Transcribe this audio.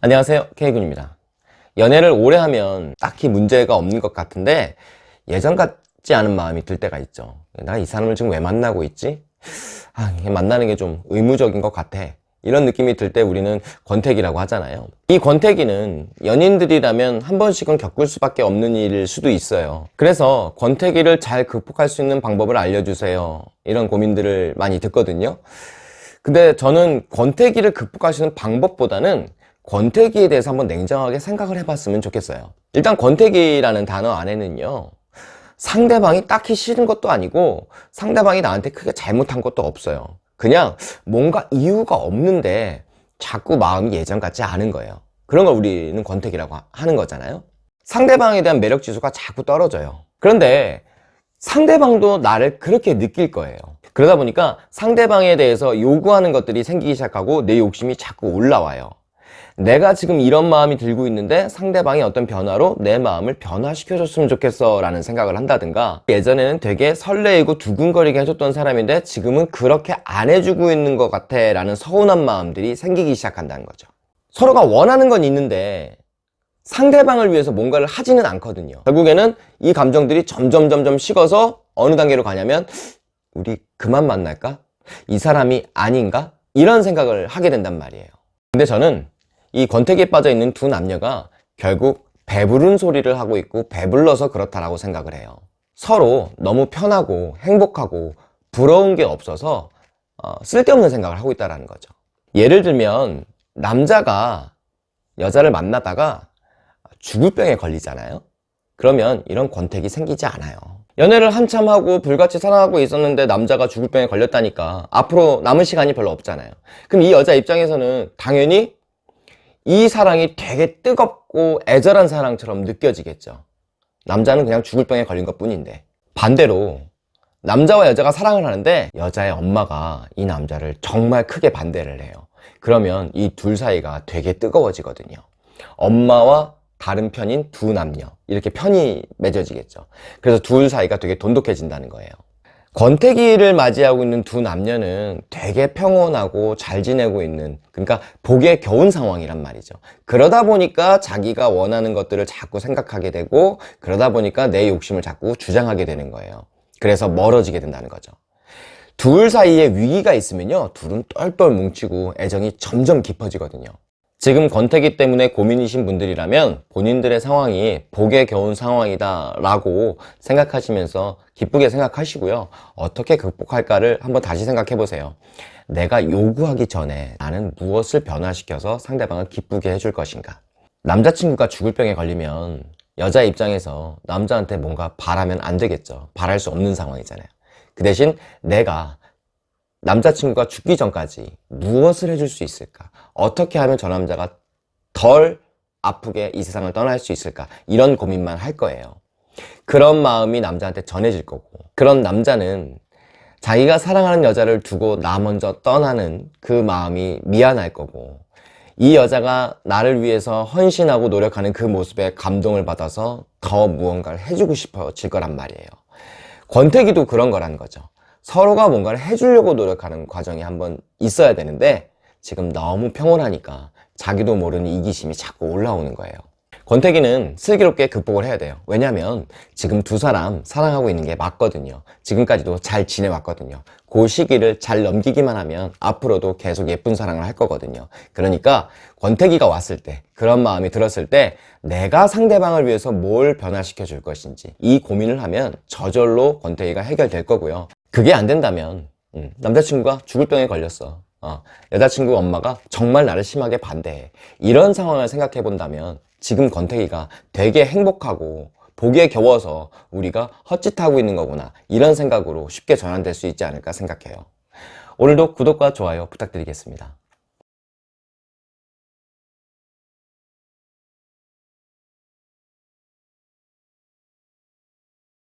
안녕하세요. K군입니다. 연애를 오래 하면 딱히 문제가 없는 것 같은데 예전 같지 않은 마음이 들 때가 있죠. 나이 사람을 지금 왜 만나고 있지? 아, 만나는 게 좀 의무적인 것 같아. 이런 느낌이 들 때 우리는 권태기라고 하잖아요. 이 권태기는 연인들이라면 한 번씩은 겪을 수밖에 없는 일일 수도 있어요. 그래서 권태기를 잘 극복할 수 있는 방법을 알려주세요. 이런 고민들을 많이 듣거든요. 근데 저는 권태기를 극복하시는 방법보다는 권태기에 대해서 한번 냉정하게 생각을 해봤으면 좋겠어요. 일단 권태기라는 단어 안에는요 상대방이 딱히 싫은 것도 아니고 상대방이 나한테 크게 잘못한 것도 없어요. 그냥 뭔가 이유가 없는데 자꾸 마음이 예전 같지 않은 거예요. 그런 걸 우리는 권태기라고 하는 거잖아요. 상대방에 대한 매력 지수가 자꾸 떨어져요. 그런데 상대방도 나를 그렇게 느낄 거예요. 그러다 보니까 상대방에 대해서 요구하는 것들이 생기기 시작하고 내 욕심이 자꾸 올라와요 내가 지금 이런 마음이 들고 있는데 상대방이 어떤 변화로 내 마음을 변화시켜줬으면 좋겠어 라는 생각을 한다든가 예전에는 되게 설레이고 두근거리게 해줬던 사람인데 지금은 그렇게 안 해주고 있는 것 같아 라는 서운한 마음들이 생기기 시작한다는 거죠 서로가 원하는 건 있는데 상대방을 위해서 뭔가를 하지는 않거든요 결국에는 이 감정들이 점점 점점 식어서 어느 단계로 가냐면 우리 그만 만날까? 이 사람이 아닌가? 이런 생각을 하게 된단 말이에요 근데 저는 이 권태기에 빠져 있는 두 남녀가 결국 배부른 소리를 하고 있고 배불러서 그렇다라고 생각을 해요. 서로 너무 편하고 행복하고 부러운 게 없어서 어, 쓸데없는 생각을 하고 있다는 거죠. 예를 들면 남자가 여자를 만나다가 죽을 병에 걸리잖아요. 그러면 이런 권태기 생기지 않아요. 연애를 한참 하고 불같이 사랑하고 있었는데 남자가 죽을 병에 걸렸다니까 앞으로 남은 시간이 별로 없잖아요. 그럼 이 여자 입장에서는 당연히 이 사랑이 되게 뜨겁고 애절한 사랑처럼 느껴지겠죠. 남자는 그냥 죽을 병에 걸린 것 뿐인데. 반대로 남자와 여자가 사랑을 하는데 여자의 엄마가 이 남자를 정말 크게 반대를 해요. 그러면 이 둘 사이가 되게 뜨거워지거든요. 엄마와 다른 편인 두 남녀. 이렇게 편이 맺어지겠죠. 그래서 둘 사이가 되게 돈독해진다는 거예요 권태기를 맞이하고 있는 두 남녀는 되게 평온하고 잘 지내고 있는 그러니까 복에 겨운 상황이란 말이죠. 그러다 보니까 자기가 원하는 것들을 자꾸 생각하게 되고 그러다 보니까 내 욕심을 자꾸 주장하게 되는 거예요. 그래서 멀어지게 된다는 거죠. 둘 사이에 위기가 있으면요. 둘은 똘똘 뭉치고 애정이 점점 깊어지거든요 지금 권태기 때문에 고민이신 분들이라면 본인들의 상황이 복에 겨운 상황이다 라고 생각하시면서 기쁘게 생각하시고요. 어떻게 극복할까를 한번 다시 생각해 보세요. 내가 요구하기 전에 나는 무엇을 변화시켜서 상대방을 기쁘게 해줄 것인가? 남자친구가 죽을 병에 걸리면 여자 입장에서 남자한테 뭔가 바라면 안 되겠죠. 바랄 수 없는 상황이잖아요. 그 대신 내가 남자친구가 죽기 전까지 무엇을 해줄 수 있을까? 어떻게 하면 저 남자가 덜 아프게 이 세상을 떠날 수 있을까? 이런 고민만 할 거예요 그런 마음이 남자한테 전해질 거고 그런 남자는 자기가 사랑하는 여자를 두고 나 먼저 떠나는 그 마음이 미안할 거고 이 여자가 나를 위해서 헌신하고 노력하는 그 모습에 감동을 받아서 더 무언가를 해주고 싶어질 거란 말이에요 권태기도 그런 거라는 거죠 서로가 뭔가를 해주려고 노력하는 과정이 한번 있어야 되는데 지금 너무 평온하니까 자기도 모르는 이기심이 자꾸 올라오는 거예요. 권태기는 슬기롭게 극복을 해야 돼요. 왜냐면 지금 두 사람 사랑하고 있는 게 맞거든요. 지금까지도 잘 지내왔거든요. 그 시기를 잘 넘기기만 하면 앞으로도 계속 예쁜 사랑을 할 거거든요. 그러니까 권태기가 왔을 때 그런 마음이 들었을 때 내가 상대방을 위해서 뭘 변화시켜 줄 것인지 이 고민을 하면 저절로 권태기가 해결될 거고요 그게 안 된다면 음, 남자친구가 죽을 병에 걸렸어. 어, 여자친구 엄마가 정말 나를 심하게 반대해. 이런 상황을 생각해 본다면 지금 권태기가 되게 행복하고 보기에 겨워서 우리가 헛짓하고 있는 거구나. 이런 생각으로 쉽게 전환될 수 있지 않을까 생각해요. 오늘도 구독과 좋아요 부탁드리겠습니다